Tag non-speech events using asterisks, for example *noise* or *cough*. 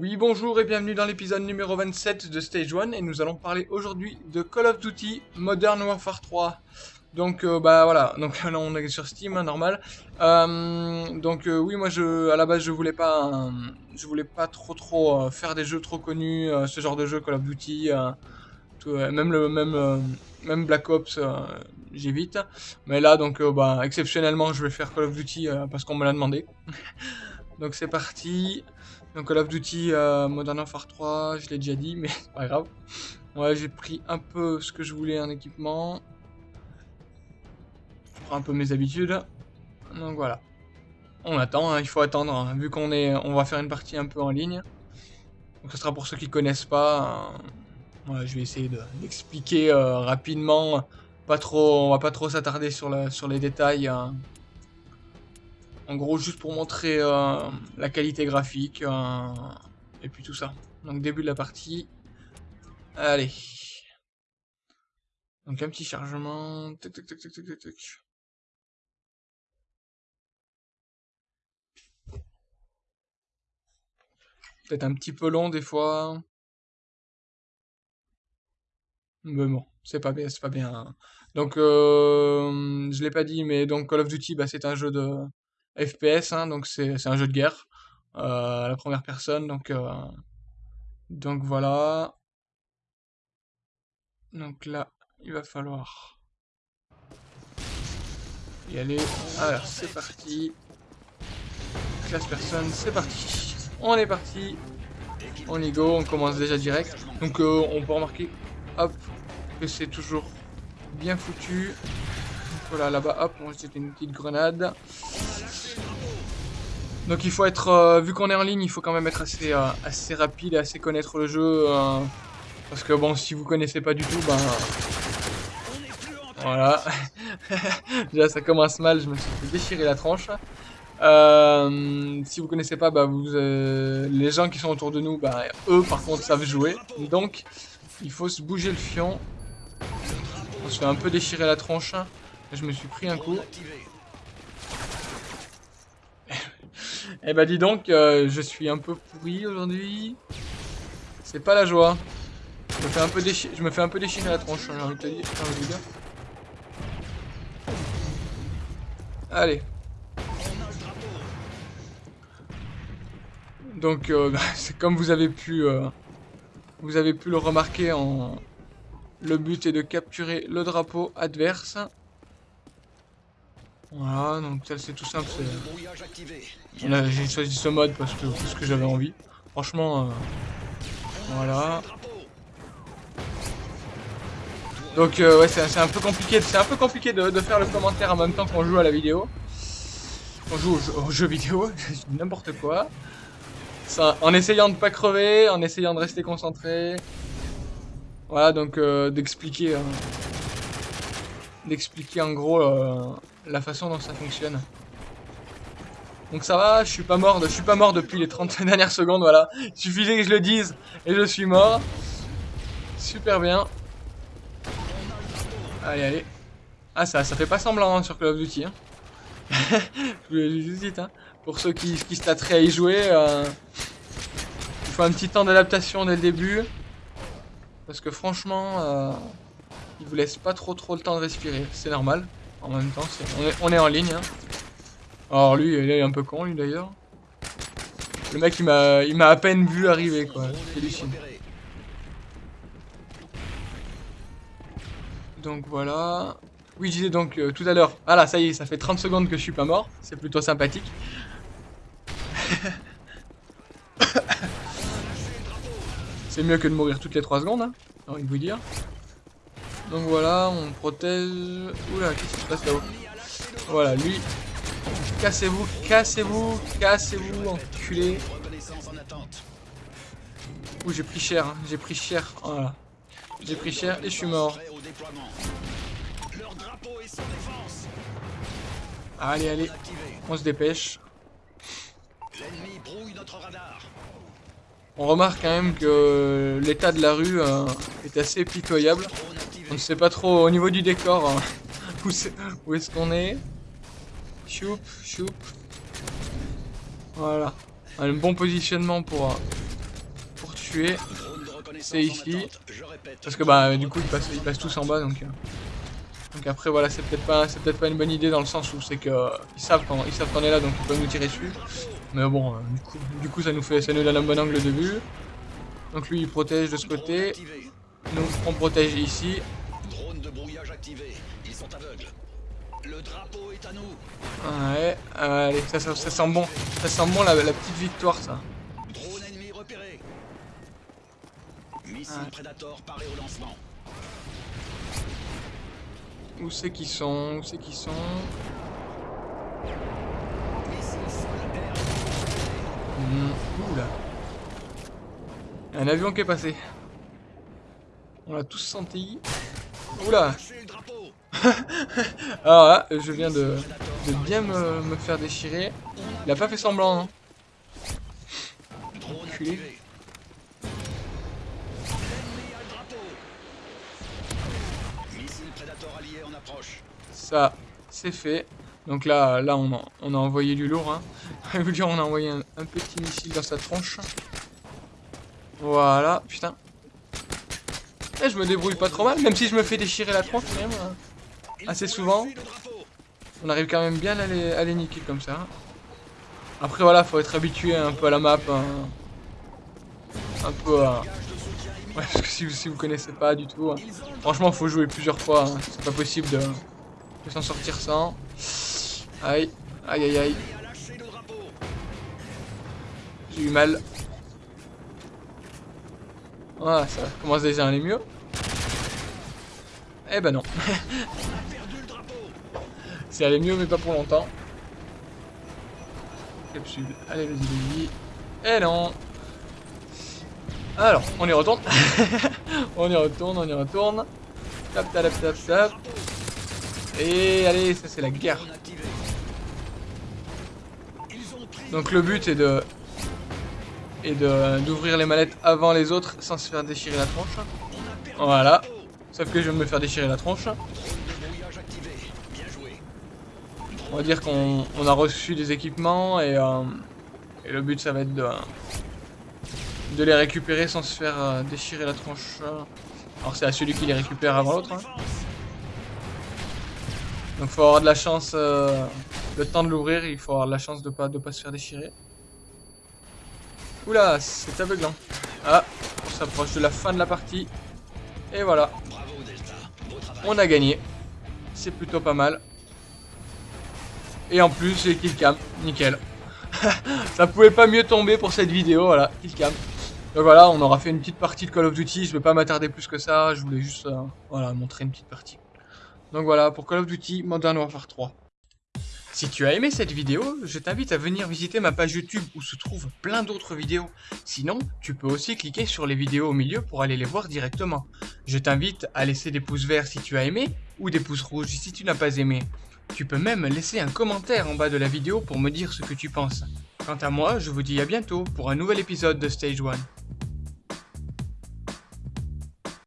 Oui, bonjour et bienvenue dans l'épisode numéro 27 de Stage 1 et nous allons parler aujourd'hui de Call of Duty Modern Warfare 3. Donc euh, bah voilà, *laughs* on est sur Steam, hein, normal. Euh, donc euh, oui, moi je, à la base je voulais pas, voulais pas trop faire des jeux trop connus, ce genre de jeu Call of Duty, même Black Ops, j'évite. Mais là donc bah exceptionnellement je vais faire Call of Duty parce qu'on me l'a demandé. *laughs* donc c'est parti. Donc Call of Duty euh, Modern Warfare 3, je l'ai déjà dit, mais *laughs* c'est pas grave. Ouais, j'ai pris un peu ce que je voulais en équipement. Je prends un peu mes habitudes. Donc voilà. On attend, hein, il faut attendre, hein, vu qu'on est, on va faire une partie un peu en ligne. Donc ce sera pour ceux qui connaissent pas. Hein. je vais essayer d'expliquer euh, rapidement. Pas trop, on va pas trop s'attarder sur les détails. Hein. En gros, juste pour montrer euh, la qualité graphique. Euh, et puis tout ça. Donc début de la partie. Allez. Donc un petit chargement. Peut-être un petit peu long des fois. Mais bon, c'est pas bien, c'est pas bien. Donc, euh, je l'ai pas dit, mais donc Call of Duty, bah, c'est un jeu de, FPS, hein, donc c'est un jeu de guerre euh, à la première personne, donc euh, donc voilà. Donc là, il va falloir y aller. Alors c'est parti. Classe personne, c'est parti. On est parti. On y go, on commence déjà direct. Donc euh, on peut remarquer, hop, que c'est toujours bien foutu. voilà, là-bas, hop, on jeter une petite grenade. Donc il faut être, euh, vu qu'on est en ligne, il faut quand même être assez, euh, assez rapide et assez connaître le jeu. Euh, parce que bon, si vous connaissez pas du tout, ben... Voilà. *laughs* Déjà ça commence mal, je me suis fait déchirer la tronche. si vous connaissez pas, bah, les gens qui sont autour de nous, bah, eux par contre savent jouer. Donc il faut se bouger le fion. On se fait un peu déchirer la tronche. Je me suis pris un coup. Eh bah dis donc, euh, je suis un peu pourri aujourd'hui. C'est pas la joie. Je me fais un peu, déchirer, la tronche. Allez. Donc, euh, *laughs* c'est comme vous avez pu, euh, vous avez pu le remarquer, en... le but est de capturer le drapeau adverse. Voilà, donc ça c'est tout simple. J'ai choisi ce mode parce que, parce que j'avais envie. Franchement, euh, voilà. Donc euh, ouais, c'est un peu compliqué. C'est un peu compliqué de, faire le commentaire en même temps qu'on joue à la vidéo. On joue au jeu, vidéo, *laughs* n'importe quoi. Ça, en essayant de pas crever, en essayant de rester concentré. Voilà, donc euh, d'expliquer, d'expliquer en gros la façon dont ça fonctionne. Donc ça va, je suis pas mort, je suis pas mort depuis les 30 *laughs* dernières secondes, voilà. Il suffisait que je le dise et je suis mort. Super bien. Allez, allez. Ah, ça, ça fait pas semblant hein, sur Call of Duty. Hein. *laughs* je vous le dis. Pour ceux qui, qui se à y jouer, euh, il faut un petit temps d'adaptation dès le début. Parce que franchement, euh, il vous laisse pas trop trop le temps de respirer. C'est normal. En même temps, on, est, en ligne. Hein. Alors lui, il est un peu con, lui d'ailleurs. Le mec, il m'a, il m'a à peine vu arriver, quoi. Donc voilà. Oui, je disais donc euh, tout à l'heure. Ah là, ça y est, ça fait 30 secondes que je suis pas mort. C'est plutôt sympathique. *laughs* C'est mieux que de mourir toutes les 3 secondes, hein, j'ai envie de vous dire. Donc voilà, on protège... Oula, qu'est-ce qui se passe là-haut Voilà, lui. Cassez-vous, cassez-vous, cassez-vous, enculé. Ouh, j'ai pris cher, hein. j'ai pris cher. Voilà. J'ai pris cher et je suis mort. Allez, allez, on se dépêche. On remarque quand même que l'état de la rue euh, est assez pitoyable. On ne sait pas trop au niveau du décor hein, où est-ce qu'on est? Choup, choup. Voilà. Un bon positionnement pour, tuer, c'est ici. Parce que bah du coup ils passent, ils passent tous en bas donc. Euh. Donc après voilà c'est peut-être pas c'est peut-être pas une bonne idée dans le sens où c'est que euh, ils savent quand ils savent qu'on est là donc ils peuvent nous tirer dessus. Mais bon euh, du coup du coup ça nous fait ça nous donne un bon angle de vue. Donc lui il protège de ce côté. Nous on protège ici. Ils sont aveugles. Le drapeau est à nous. Ouais, allez, ça, ça, sent bon. Ça sent bon la, la petite victoire ça. Drone ennemi repéré. Missile ah. Predator paré au lancement. Où c'est qu'ils sont? Où c'est qu'ils sont? Mmh. Oula. Un avion qui est passé. On l'a tous senti. Oula *laughs* Alors là, je viens de, bien me, faire déchirer. Il a pas fait semblant, hein. Ça, c'est fait. Donc là, là on, a, envoyé du lourd. Hein. *laughs* On a envoyé un, petit missile dans sa tronche. Voilà, putain. Et eh, je me débrouille pas trop mal, même si je me fais déchirer la tronche quand même. Hein. Assez souvent. On arrive quand même bien à les, niquer comme ça. Après voilà, faut être habitué un peu à la map. Hein. Un peu à... Ouais, parce que si vous, si vous connaissez pas du tout, hein. franchement faut jouer plusieurs fois. C'est pas possible de s'en sortir sans. Aïe, aïe, aïe, aïe. J'ai eu mal. Ah, ça commence déjà à aller mieux. Eh ben non. *laughs* C'est aller mieux, mais pas pour longtemps. Capsule. Allez, vas-y, vas-y. Eh non. Alors, on y retourne. *laughs* on y retourne, on y retourne. Tap, tap, tap, tap. Et allez, ça c'est la guerre. Donc le but est de et d'ouvrir les mallettes avant les autres sans se faire déchirer la tronche. Voilà. Sauf que je vais me faire déchirer la tronche. On va dire qu'on a reçu des équipements et, euh, et, le but ça va être de, de les récupérer sans se faire euh, déchirer la tronche. Alors c'est à celui qui les récupère avant l'autre. Hein. Donc faut avoir de la chance, euh, le temps de l'ouvrir, il faut avoir de la chance de pas, de pas se faire déchirer. Oula, c'est aveuglant. Ah, on s'approche de la fin de la partie. Et voilà. On a gagné. C'est plutôt pas mal. Et en plus, j'ai killcam. Nickel. *laughs* Ça pouvait pas mieux tomber pour cette vidéo, voilà, killcam. Donc voilà, on aura fait une petite partie de Call of Duty. Je vais pas m'attarder plus que ça. Je voulais juste euh, voilà, montrer une petite partie. Donc voilà, pour Call of Duty Modern Warfare 3. Si tu as aimé cette vidéo, je t'invite à venir visiter ma page YouTube où se trouvent plein d'autres vidéos. Sinon, tu peux aussi cliquer sur les vidéos au milieu pour aller les voir directement. Je t'invite à laisser des pouces verts si tu as aimé, ou des pouces rouges si tu n'as pas aimé. Tu peux même laisser un commentaire en bas de la vidéo pour me dire ce que tu penses. Quant à moi, je vous dis à bientôt pour un nouvel épisode de Stage 1.